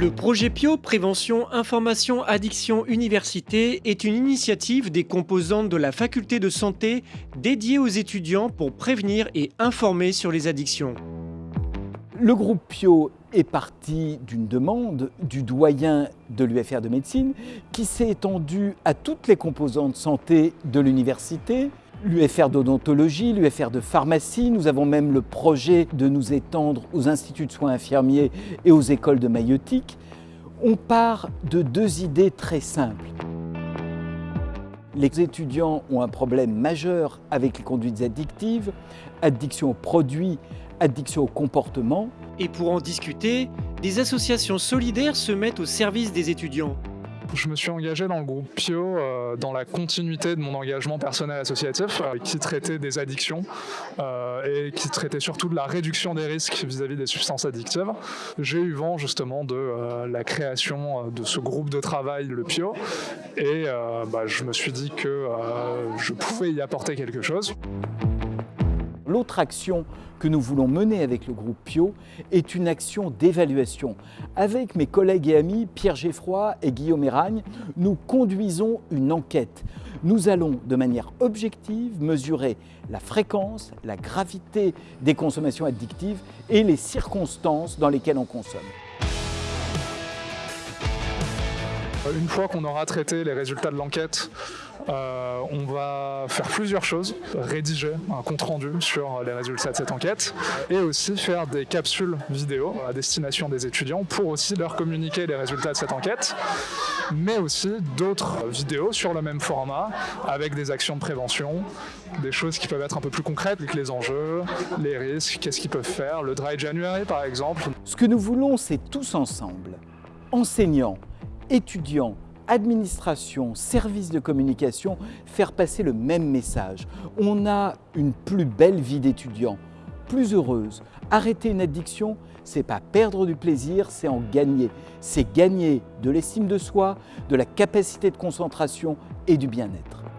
Le projet PIO Prévention, Information, Addiction, Université est une initiative des composantes de la faculté de santé dédiée aux étudiants pour prévenir et informer sur les addictions. Le groupe PIO est parti d'une demande du doyen de l'UFR de médecine qui s'est étendue à toutes les composantes santé de l'université, l'UFR d'odontologie, l'UFR de pharmacie. Nous avons même le projet de nous étendre aux instituts de soins infirmiers et aux écoles de maïotique. On part de deux idées très simples. Les étudiants ont un problème majeur avec les conduites addictives, addiction aux produits, addiction au comportement. Et pour en discuter, des associations solidaires se mettent au service des étudiants. Je me suis engagé dans le groupe PIO euh, dans la continuité de mon engagement personnel associatif euh, qui traitait des addictions euh, et qui traitait surtout de la réduction des risques vis-à-vis des substances addictives. J'ai eu vent justement de la création de ce groupe de travail, le PIO, et bah, je me suis dit que je pouvais y apporter quelque chose. L'autre action que nous voulons mener avec le groupe Pio est une action d'évaluation. Avec mes collègues et amis Pierre Geffroy et Guillaume Eragne, nous conduisons une enquête. Nous allons de manière objective mesurer la fréquence, la gravité des consommations addictives et les circonstances dans lesquelles on consomme. Une fois qu'on aura traité les résultats de l'enquête, euh, on va faire plusieurs choses, rédiger un compte-rendu sur les résultats de cette enquête et aussi faire des capsules vidéo à destination des étudiants pour aussi leur communiquer les résultats de cette enquête, mais aussi d'autres vidéos sur le même format avec des actions de prévention, des choses qui peuvent être un peu plus concrètes, les enjeux, les risques, qu'est-ce qu'ils peuvent faire, le Dry January par exemple. Ce que nous voulons, c'est tous ensemble, enseignants, étudiants, administration, services de communication, faire passer le même message. On a une plus belle vie d'étudiant, plus heureuse. Arrêter une addiction, c'est pas perdre du plaisir, c'est en gagner. C'est gagner de l'estime de soi, de la capacité de concentration et du bien-être.